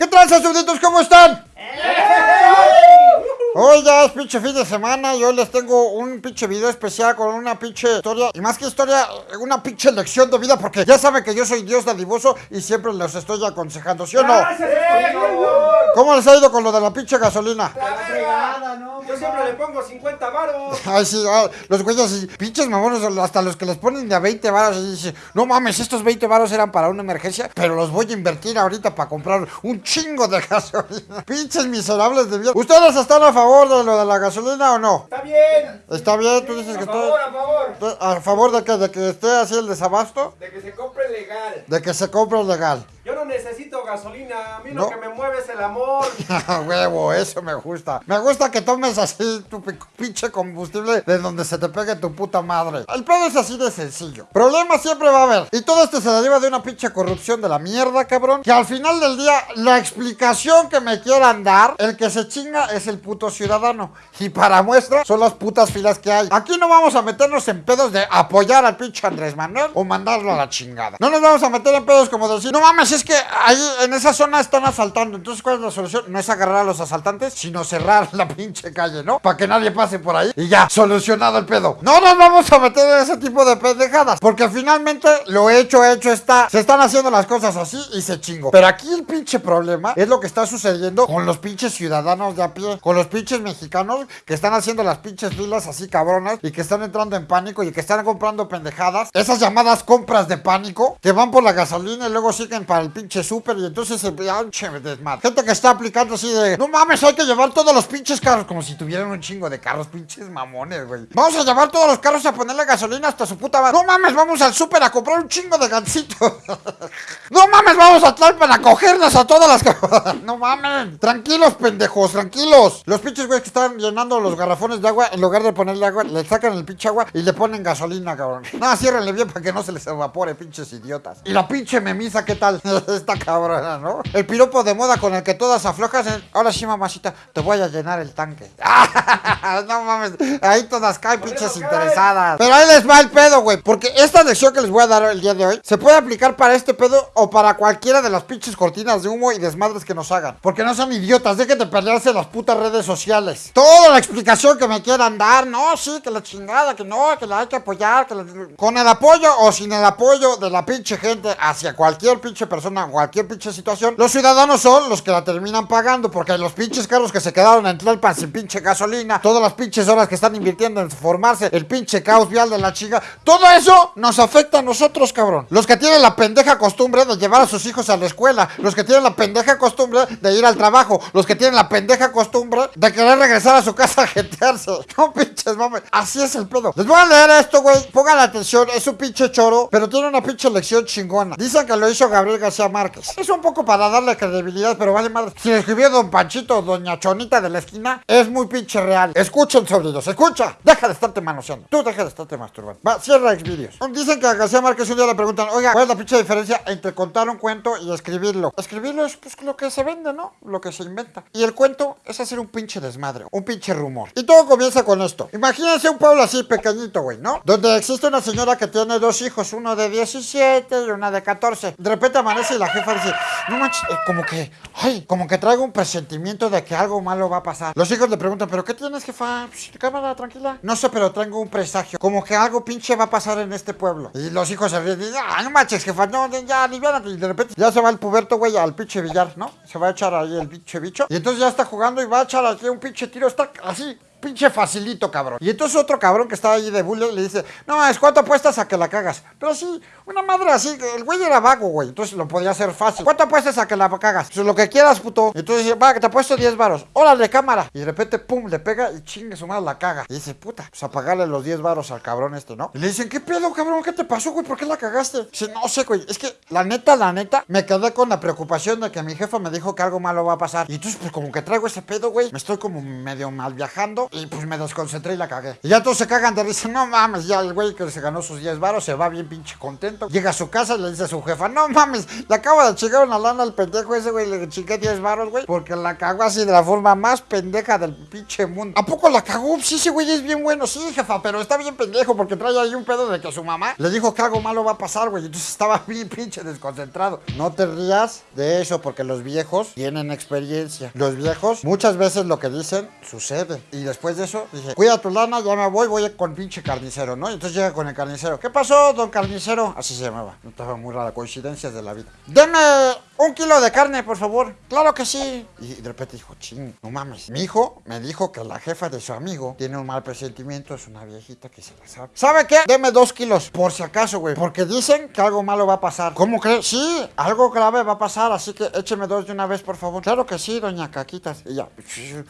¿Qué tranza, súbditos? ¿Cómo están? Hoy ya es pinche fin de semana y hoy les tengo un pinche video especial con una pinche historia y más que historia, una pinche lección de vida porque ya saben que yo soy Dios dadivoso y siempre los estoy aconsejando, ¿sí o no? ¿Cómo les ha ido con lo de la pinche gasolina? La fregada, ¿no? Yo siempre le pongo 50 varos. Ay, sí, los güeyes y pinches mamones, hasta los que les ponen de a 20 varos y dicen, no mames, estos 20 varos eran para una emergencia, pero los voy a invertir ahorita para comprar un chingo de gasolina. Pinches miserables de vida. ¿Ustedes están a favor de lo de la gasolina o no? Está bien. Está bien, tú dices A que favor, estoy... a favor. ¿A favor de que, de que esté así el desabasto? De que se compre legal. De que se compre legal. Yo necesito gasolina. A mí No. lo que me mueve es el amor. Huevo, eso me gusta. Me gusta que tomes así tu pi- pinche combustible de donde se te pegue tu puta madre. El pedo es así de sencillo. Problemas siempre va a haber. Y todo esto se deriva de una pinche corrupción de la mierda, cabrón. Que al final del día, la explicación que me quieran dar, el que se chinga es el puto ciudadano. Y para muestra, son las putas filas que hay. Aquí no vamos a meternos en pedos de apoyar al pinche Andrés Manuel o mandarlo a la chingada. No nos vamos a meter en pedos como decir, no mames, es que ahí en esa zona están asaltando. Entonces, ¿cuál es la solución? No es agarrar a los asaltantes, sino cerrar la pinche calle, ¿no? Para que nadie pase por ahí y ya, solucionado el pedo. No nos vamos a meter en ese tipo de pendejadas, porque finalmente lo hecho, hecho está. Se están haciendo las cosas así y se chingo. Pero aquí el pinche problema es lo que está sucediendo con los pinches ciudadanos de a pie, con los pinches mexicanos que están haciendo las pinches filas así cabronas y que están entrando en pánico y que están comprando pendejadas. Esas llamadas compras de pánico que van por la gasolina y luego siguen para el pinche súper y entonces se pinche desmadre. Gente que está aplicando así de, no mames, hay que llevar todos los pinches carros como si tuvieran un chingo de carros, pinches mamones, güey. Vamos a llevar todos los carros a ponerle gasolina hasta su puta madre. No mames, vamos al súper a comprar un chingo de gancitos. no mames, vamos a Tlalpan a cogernos a todas las No mames. Tranquilos, pendejos, tranquilos. Los pinches güeyes que están llenando los garrafones de agua, en lugar de ponerle agua, le sacan el pinche agua y le ponen gasolina, cabrón. No, ciérrenle bien para que no se les evapore, pinches idiotas. Y la pinche memisa, ¿qué tal? Esta cabrona, ¿no? El piropo de moda con el que todas aflojas. es, Ahora sí, mamacita, te voy a llenar el tanque. no mames, ahí todas caen, pinches interesadas. Pero ahí les va el pedo, güey. Porque esta lección que les voy a dar el día de hoy se puede aplicar para este pedo o para cualquiera de las pinches cortinas de humo y desmadres que nos hagan. Porque no son idiotas, pelearse en las putas redes sociales. Toda la explicación que me quieran dar, no, sí, que la chingada, que no, que la hay que apoyar, que la- con el apoyo o sin el apoyo de la pinche gente hacia cualquier pinche persona, cualquier pinche situación, los ciudadanos son los que la terminan pagando. Porque los pinches carros que se quedaron en Tlalpan sin pinche gasolina, todas las pinches horas que están invirtiendo en formarse, el pinche caos vial de la chinga, todo eso nos afecta a nosotros, cabrón. Los que tienen la pendeja costumbre de llevar a sus hijos a la escuela, los que tienen la pendeja costumbre de ir al trabajo, los que tienen la pendeja costumbre de querer regresar a su casa a jetearse. No pinches mames, así es el pedo. Les voy a leer esto, güey. Pongan atención, es un pinche choro, pero tiene una pinche lección chingona. Dicen que lo hizo Gabriel García Márquez. Es un poco para darle credibilidad, pero vale madre. Si escribió Don Panchito Doña Chonita de la esquina, es muy pinche real. Escuchen, sobrinos, escucha. Deja de estarte manoseando. Tú deja de estarte masturbando. Va, cierra Xvideos. Dicen que a García Márquez un día le preguntan, oiga, ¿cuál es la pinche diferencia entre contar un cuento y escribirlo? Escribirlo es pues lo que se vende, ¿no? Lo que se inventa. Y el cuento es hacer un pinche desmadre, un pinche rumor. Y todo comienza con esto. Imagínense un pueblo así pequeñito, güey, ¿no? Donde existe una señora que tiene dos hijos, uno de 17 y una de 14. De repente amanece y la jefa dice, no manches, eh, como que, ay, como que traigo un presentimiento de que algo malo va a pasar. Los hijos le preguntan, ¿pero qué tienes, jefa? Psh, cámara, tranquila. No sé, pero traigo un presagio. Como que algo pinche va a pasar en este pueblo. Y los hijos se ríen y dicen, ah, no manches, jefa, no, ya, aliviánate. Y de repente ya se va el puberto, güey, al pinche billar, ¿no? Se va a echar ahí el pinche bicho. Y entonces ya está jugando y va a echar aquí un pinche tiro. Está así, pinche facilito, cabrón. Y entonces otro cabrón que estaba ahí de bully le dice, no, es cuánto apuestas a que la cagas. Pero sí, una madre así, el güey era vago, güey. Entonces lo podía hacer fácil. ¿Cuánto apuestas a que la cagas? Pues lo que quieras, puto. Y entonces dice, va, que te apuesto 10 varos. Órale, cámara. Y de repente, pum, le pega y chingue su madre la caga. Y dice, puta, pues a pagarle los 10 varos al cabrón este, ¿no? Y le dicen, ¿qué pedo, cabrón? ¿Qué te pasó, güey? ¿Por qué la cagaste? Dice, no sé, güey. Es que la neta, la neta, me quedé con la preocupación de que mi jefa me dijo que algo malo va a pasar. Y entonces, pues como que traigo ese pedo, güey. Me estoy como medio mal viajando. Y pues me desconcentré y la cagué. Y ya todos se cagan de risa, no mames, ya el güey que se ganó sus 10 varos se va bien pinche contento. Llega a su casa y le dice a su jefa, no mames, le acabo de chingar una lana al pendejo ese güey, le chingué 10 varos, güey, porque la cagó así de la forma más pendeja del pinche mundo. ¿A poco la cagó? Sí, ese güey es bien bueno, sí, jefa, pero está bien pendejo porque trae ahí un pedo de que su mamá le dijo que algo malo va a pasar, güey. Entonces estaba bien pinche desconcentrado. No te rías de eso porque los viejos tienen experiencia. Los viejos muchas veces lo que dicen sucede. Y después de eso dije, cuida tu lana, ya me voy, voy con pinche carnicero, ¿no? Entonces llega con el carnicero. ¿Qué pasó, don carnicero? Así se llamaba. Estaba muy rara, coincidencias de la vida. Deme un kilo de carne, por favor. Claro que sí. Y de repente dijo, ching, no mames. Mi hijo me dijo que la jefa de su amigo tiene un mal presentimiento, es una viejita que se la sabe. ¿Sabe qué? Deme dos kilos, por si acaso, güey. Porque dicen que algo malo va a pasar. ¿Cómo crees? Sí, algo grave va a pasar, así que écheme dos de una vez, por favor. Claro que sí, doña Caquitas. Y ya,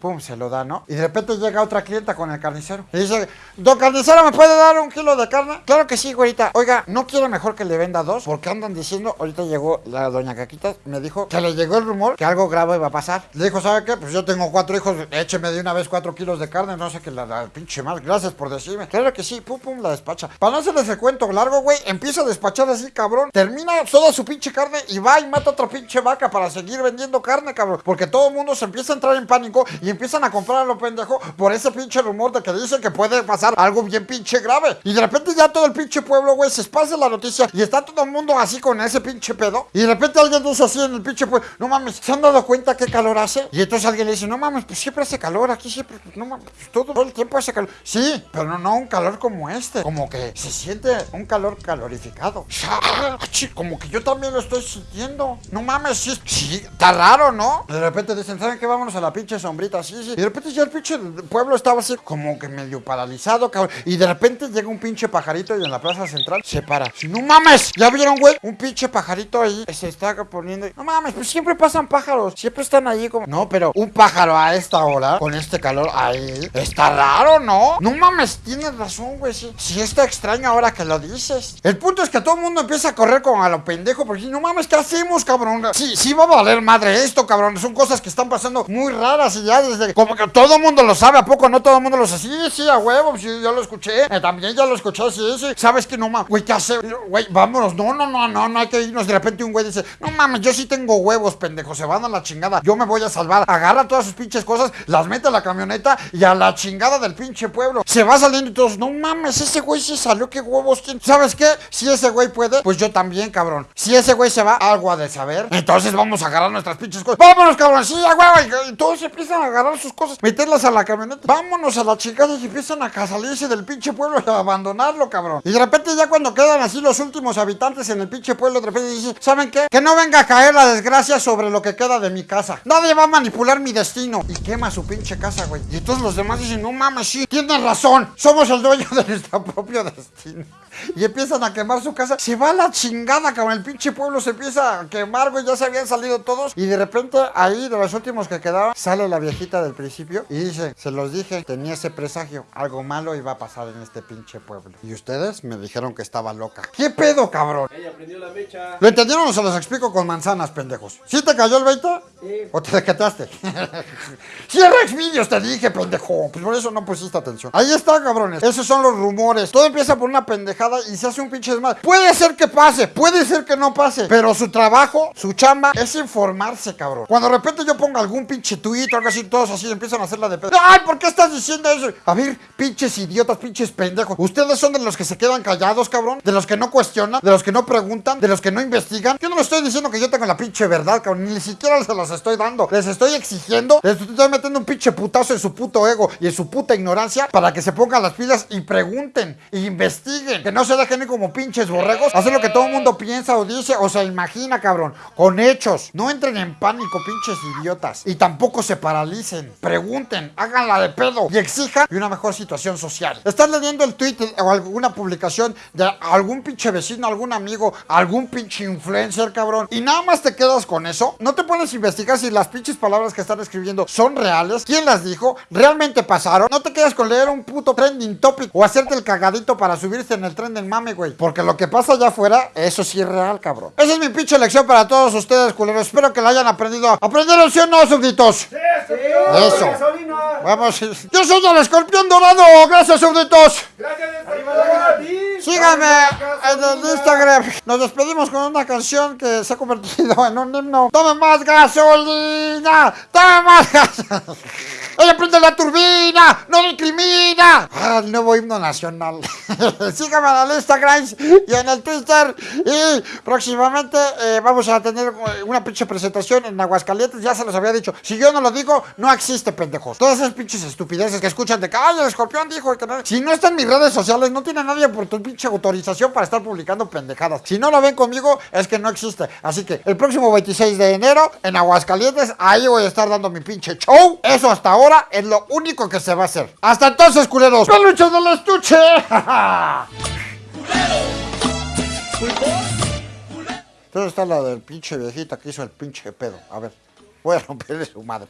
pum, se lo da, ¿no? Y de repente llega otra clienta con el carnicero. Y dice, don carnicero, ¿me puede dar un kilo de carne? Claro que sí, güerita. Oiga, ¿no quiere mejor que le venda dos? Porque andan diciendo, ahorita llegó la doña Caquitas, me dijo que le llegó el rumor que algo grave va a pasar. Le dijo, ¿sabe qué? Pues yo tengo cuatro hijos, écheme de una vez cuatro kilos de carne, no sé qué, la, la pinche mal. Gracias por decirme. Claro que sí, pum, pum, la despacha. Para no hacerles el cuento largo, güey, empieza a despachar así, cabrón. Termina toda su pinche carne y va y mata otra pinche vaca para seguir vendiendo carne, cabrón. Porque todo el mundo se empieza a entrar en pánico y empiezan a comprar a lo pendejo por ese pinche rumor de que dicen que puede pasar algo bien pinche grave. Y de repente ya todo el pinche pueblo, güey, se esparce la noticia y está todo el mundo así con ese pinche pedo. Y de repente alguien dice así en el pinche pueblo, no mames, ¿se han dado cuenta qué calor hace? Y entonces alguien le dice, no mames, pues siempre hace calor, aquí siempre, pues, no mames, pues, todo, el tiempo hace calor. Sí, pero no, no un calor como este, como que se siente un calor calorificado. Como que yo también lo estoy sintiendo. No mames, sí, sí, está raro, ¿no? De repente dicen, ¿saben qué? Vámonos a la pinche sombrita, sí, sí. Y de repente ya el pinche pueblo estaba así como que medio paralizado. Y de repente llega un pinche pajarito y en la plaza central se para. ¡No mames! ¿Ya vieron, güey? Un pinche pajarito ahí se está poniendo. No mames, pues siempre pasan pájaros. Siempre están ahí como. No, pero un pájaro a esta hora, con este calor ahí, está raro, ¿no? No mames, tienes razón, güey. Sí, sí está extraño ahora que lo dices. El punto es que todo el mundo empieza a correr como a lo pendejo. Porque no mames, ¿qué hacemos, cabrón? Sí, sí va a valer madre esto, cabrón. Son cosas que están pasando muy raras y ya desde. Como que todo el mundo lo sabe, ¿a poco no todo el mundo lo sabe? Sí, sí, a huevo, sí, yo lo escuché. Eh, también ya lo escuché, sí, sí. ¿Sabes qué? No mames, güey, ¿qué hace? Güey, vámonos. No, no, no, no, no hay que irnos. De repente un güey dice, no mames, yo sí tengo huevos, pendejo. Se van a la chingada. Yo me voy a salvar. Agarra todas sus pinches cosas, las mete a la camioneta y a la chingada del pinche pueblo. Se va saliendo y todos, no mames, ese güey sí salió, qué huevos tiene. ¿Sabes qué? Si ese güey puede, pues yo también, cabrón. Si ese güey se va, algo ha de saber. Entonces vamos a agarrar nuestras pinches cosas. Vámonos, cabrón, sí, a huevo. Y todos empiezan a agarrar sus cosas, meterlas a la camioneta. Vámonos a la chingada y empiezan a salirse del pinche pueblo y a abandonarlo, cabrón. Y de repente ya cuando quedan así los últimos habitantes en el pinche pueblo, de repente dicen, ¿saben qué? Que no venga caer la desgracia sobre lo que queda de mi casa. Nadie va a manipular mi destino. Y quema su pinche casa, güey. Y todos los demás dicen, no mames, sí, tienes razón. Somos el dueño de nuestro propio destino. Y empiezan a quemar su casa. Se va a la chingada, cabrón. El pinche pueblo se empieza a quemar, güey. Ya se habían salido todos. Y de repente, ahí, de los últimos que quedaban, sale la viejita del principio y dice: Se los dije, tenía ese presagio. Algo malo iba a pasar en este pinche pueblo. Y ustedes me dijeron que estaba loca. ¿Qué pedo, cabrón? Ella prendió la mecha. ¿Lo entendieron o se los explico con manzanas, pendejos? ¿Sí te cayó el 20? ¿O te decataste? Cierra Xvideos, te dije, pendejo. Pues por eso no pusiste atención. Ahí está, cabrones. Esos son los rumores. Todo empieza por una pendejada y se hace un pinche desmadre. Puede ser que pase, puede ser que no pase. Pero su trabajo, su chamba, es informarse, cabrón. Cuando de repente yo ponga algún pinche tweet o algo así, todos así empiezan a hacerla de pedo. ¡Ay, ¿por qué estás diciendo eso? A ver, pinches idiotas, pinches pendejos. Ustedes son de los que se quedan callados, cabrón. De los que no cuestionan, de los que no preguntan, de los que no investigan. Yo no les estoy diciendo que yo tengo la pinche verdad, cabrón. Ni siquiera se los estoy dando. Les estoy exigiendo, les estoy metiendo un pinche putazo en su puto ego y en su puta ignorancia para que se pongan las pilas y pregunten e investiguen. Que no se dejen ir como pinches borregos. Hacer lo que todo el mundo piensa o dice o se imagina, cabrón. Con hechos. No entren en pánico, pinches idiotas. Y tampoco se paralicen. Pregunten, háganla de pedo y exijan una mejor situación social. Estás leyendo el tweet o alguna publicación de algún pinche vecino, algún amigo, algún pinche influencer, cabrón. Y nada más te quedas con eso. No te pones a investigar si las pinches palabras que están escribiendo son reales. ¿Quién las dijo? ¿Realmente pasaron? No te quedas con leer un puto trending topic o hacerte el cagadito para subirse en el tren del mame, güey. Porque lo que pasa allá afuera, eso sí es real, cabrón. Esa es mi pinche lección para todos ustedes, culeros. Espero que la hayan aprendido. ¿Aprendieron sí o no, súbditos? ¡Sí, Eso. Gasolina. Vamos. Yo soy el escorpión dorado. Gracias, súbditos. Gracias, Arriba la ti. Síganme en el. Instagram. Nos despedimos con una canción que se ha convertido en un himno. ¡Tome más gasolina! ¡Tome más gasolina! ¡Ella prende la turbina! ¡No discrimina! El nuevo himno nacional. Síganme en el Instagram y en el Twitter. Y próximamente eh, vamos a tener eh, una pinche presentación en Aguascalientes. Ya se los había dicho. Si yo no lo digo, no existe, pendejos. Todas esas pinches estupideces que escuchan de que, ay, el escorpión dijo que no. Si no está en mis redes sociales, no tiene nadie por tu pinche autorización para estar publicando pendejadas. Si no lo ven conmigo, es que no existe. Así que el próximo 26 de enero, en Aguascalientes, ahí voy a estar dando mi pinche show. Eso hasta ahora es lo único que se va a hacer. Hasta entonces, culeros. ¡Peluches del estuche! Entonces está la del pinche viejita que hizo el pinche pedo. A ver, voy a romperle su madre.